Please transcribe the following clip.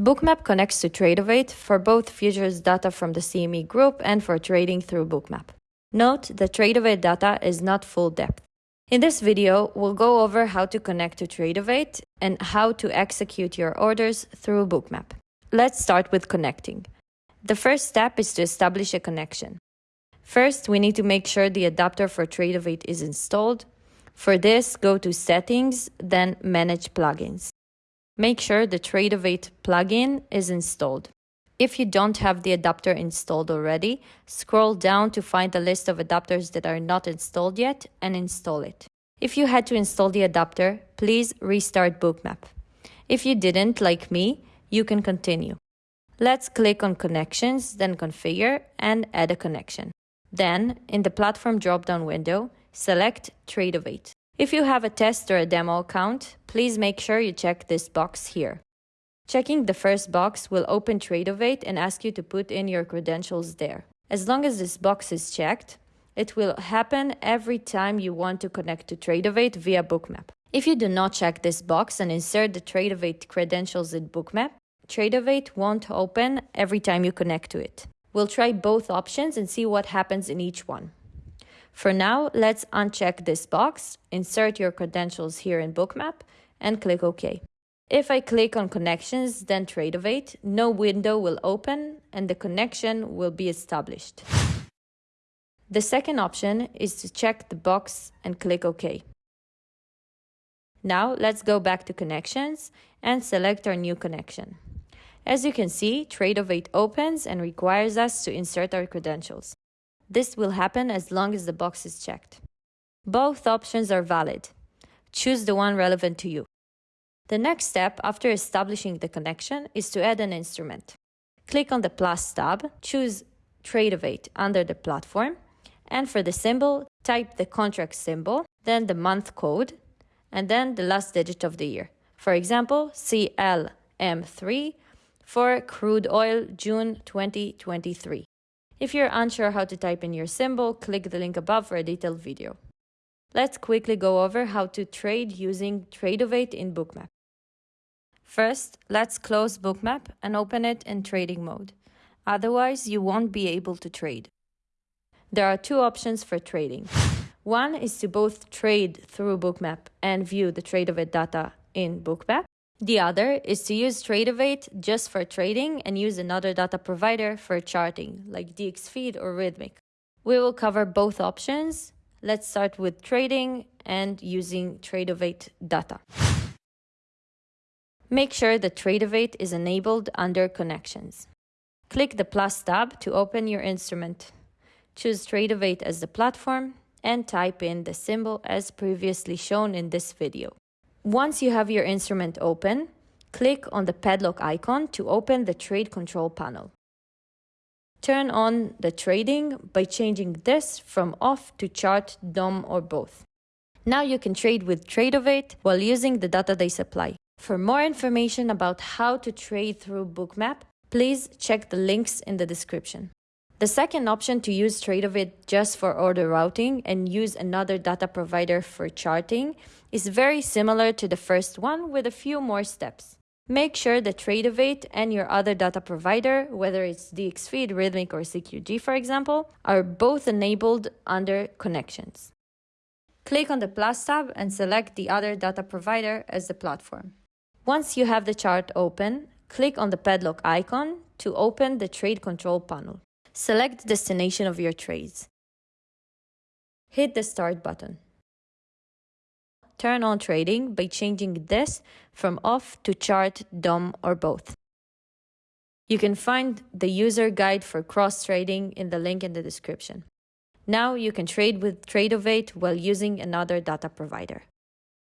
Bookmap connects to Tradovate for both futures data from the CME group and for trading through Bookmap. Note that Tradovate data is not full depth. In this video, we'll go over how to connect to Tradovate and how to execute your orders through Bookmap. Let's start with connecting. The first step is to establish a connection. First, we need to make sure the adapter for Tradovate is installed. For this, go to Settings, then Manage Plugins. Make sure the Tradovate plugin is installed. If you don't have the adapter installed already, scroll down to find the list of adapters that are not installed yet and install it. If you had to install the adapter, please restart Bookmap. If you didn't, like me, you can continue. Let's click on Connections, then Configure and add a connection. Then, in the Platform drop-down window, select Tradovate. If you have a test or a demo account, please make sure you check this box here. Checking the first box will open Tradovate and ask you to put in your credentials there. As long as this box is checked, it will happen every time you want to connect to Tradovate via Bookmap. If you do not check this box and insert the Tradovate credentials in Bookmap, Tradovate won't open every time you connect to it. We'll try both options and see what happens in each one. For now, let's uncheck this box, insert your credentials here in Bookmap, and click OK. If I click on Connections, then Tradovate, no window will open and the connection will be established. The second option is to check the box and click OK. Now let's go back to Connections and select our new connection. As you can see, Tradovate opens and requires us to insert our credentials. This will happen as long as the box is checked. Both options are valid. Choose the one relevant to you. The next step after establishing the connection is to add an instrument. Click on the plus tab, choose Tradovate under the platform, and for the symbol, type the contract symbol, then the month code, and then the last digit of the year. For example, CLM3 for crude oil June 2023. If you're unsure how to type in your symbol, click the link above for a detailed video. Let's quickly go over how to trade using Tradovate in Bookmap. First, let's close Bookmap and open it in trading mode. Otherwise, you won't be able to trade. There are two options for trading. One is to both trade through Bookmap and view the Tradovate data in Bookmap. The other is to use Tradovate just for trading and use another data provider for charting, like DXFeed or Rithmic. We will cover both options. Let's start with trading and using Tradovate data. Make sure that Tradovate is enabled under Connections. Click the plus tab to open your instrument. Choose Tradovate as the platform and type in the symbol as previously shown in this video. Once you have your instrument open, click on the padlock icon to open the trade control panel. Turn on the trading by changing this from off to chart, DOM or both. Now you can trade with Tradovate while using the data they supply. For more information about how to trade through Bookmap, please check the links in the description. The second option to use Tradovate just for order routing and use another data provider for charting is very similar to the first one with a few more steps. Make sure that Tradovate and your other data provider, whether it's DXFeed, Rithmic, or CQG, for example, are both enabled under Connections. Click on the plus tab and select the other data provider as the platform. Once you have the chart open, click on the padlock icon to open the trade control panel. Select destination of your trades. Hit the Start button. Turn on trading by changing this from off to chart, DOM, or both. You can find the user guide for cross trading in the link in the description. Now you can trade with Tradovate while using another data provider.